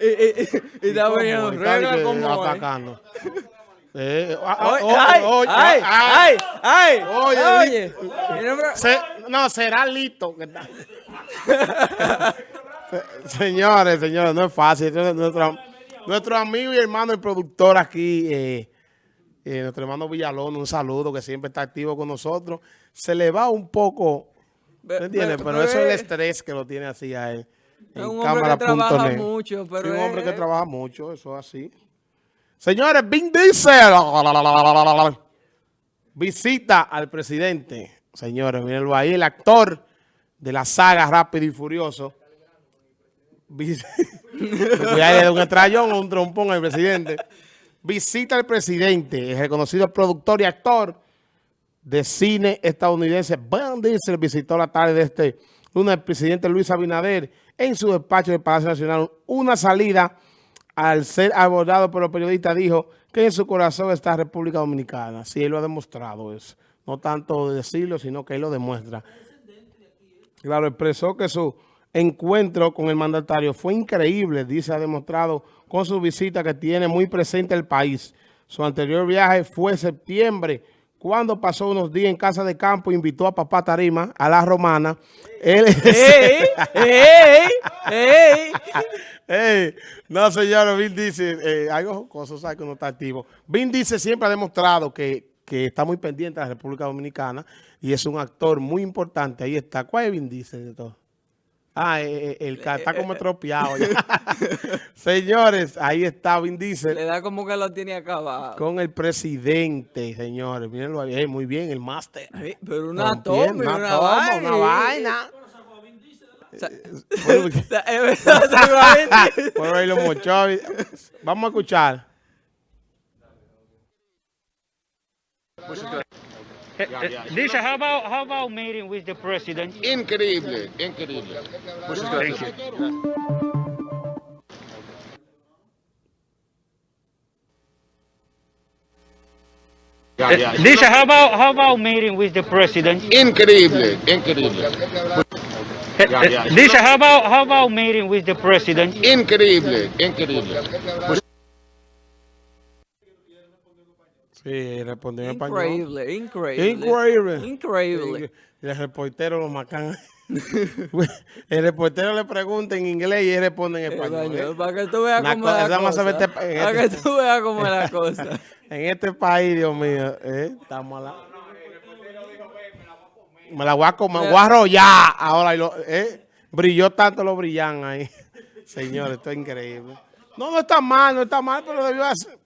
Y, y, y está que como atacando. Eh, ah, ah, Oye, oye, ay, oye, ay, ay. ay, ay, Oye, oye. Se- no, será Se- señores, señores, no es fácil. Es Nuestro, nuestro amigo y hermano, el productor aquí, eh, eh, nuestro hermano Villalón, un saludo que siempre está activo con nosotros. Se le va un poco, ¿me entiendes? Pero eso es el estrés que lo tiene así a él. Es un hombre que trabaja mucho, pero Sí, un hombre que es- trabaja mucho, eso es así. Señores, Vin Diesel visita al presidente. Señores, mírenlo ahí, el actor de la saga Rápido y Furioso. Dar un estrellón o un trompón al presidente. Visita al presidente, el reconocido productor y actor de cine estadounidense Vin Diesel visitó la tarde de este lunes al presidente Luis Abinader en su despacho del Palacio Nacional. Una salida al ser abordado por los periodistas dijo que en su corazón está República Dominicana. Sí, él lo ha demostrado eso. No tanto decirlo, sino que él lo demuestra. Claro, expresó que su encuentro con el mandatario fue increíble, dice, ha demostrado con su visita que tiene muy presente el país. Su anterior viaje fue septiembre, cuando pasó unos días en casa de campo, invitó a papá Tarima, a la romana. Él ¡Ey! ¡Ey! ¡Ey! Ey, no, señor, Vin dice, eh, algo cosas que uno está activo. Vin dice siempre ha demostrado que, que está muy pendiente de la República Dominicana y es un actor muy importante. Ahí está. ¿Cuál es Vin Diesel de todo? Ah, eh, eh, el que está como estropeado. señores, ahí está Vin Diesel Le da como que lo tiene acabado. con el presidente, señores. Mírenlo ahí, eh, muy bien, el máster. Pero una toma, una, toma, vaina. una vaina. Verdad, seguramente. Por ahí lo mochó. Vamos a escuchar. Disha, how about how about meeting with the president? Increíble, increíble. Muchas gracias. Uh, you. Ya, ya. How about how about meeting with the president? Increíble, increíble. Ya, ya. Disha, how about how about meeting with the president? Increíble, increíble. Sí, respondió en español. Increíble, increíble. Increíble. Increíble. Y el reportero lo macan. el reportero le pregunta en inglés y él responde en español. Español, ¿eh? Para que tú veas cómo es la cosa. este- Para que este- tú veas cómo es la cosa. En este país, Dios mío, ¿eh? estamos a la... Me la voy a comer, voy a arrollar ahora. y lo- ¿eh? Brilló tanto lo brillan ahí. Señor, esto es increíble. No, no está mal, no está mal, pero debió hacer...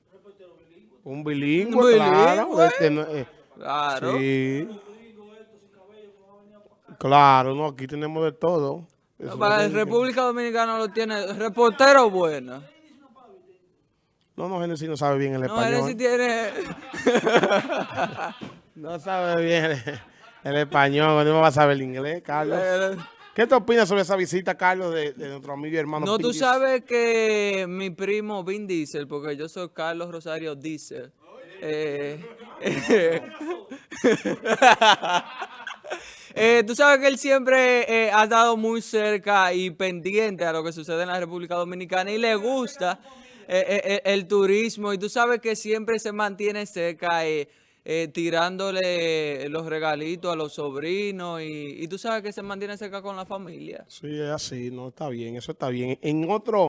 Un bilingüe, Un claro. bilingüe. este no- eh, Claro. Sí. Claro, no, aquí tenemos de todo. Eso Para no la República Dominicana lo tiene reportero bueno. No, no, Genesis no sabe bien el No, español. sí tiene... No sabe bien el, español, no va a saber el inglés, Carlos. ¿Qué te opinas sobre esa visita, Carlos, de, de nuestro amigo y hermano? No, tú sabes que mi primo Vin Diesel, porque yo soy Carlos Rosario Diesel. eh, eh, tú sabes que él siempre eh, ha estado muy cerca y pendiente a lo que sucede en la República Dominicana y le gusta eh, eh, eh, el turismo y tú sabes que siempre se mantiene cerca eh, eh, tirándole los regalitos a los sobrinos y, y tú sabes que se mantiene cerca con la familia. Sí, es así, no está bien, eso está bien. En otro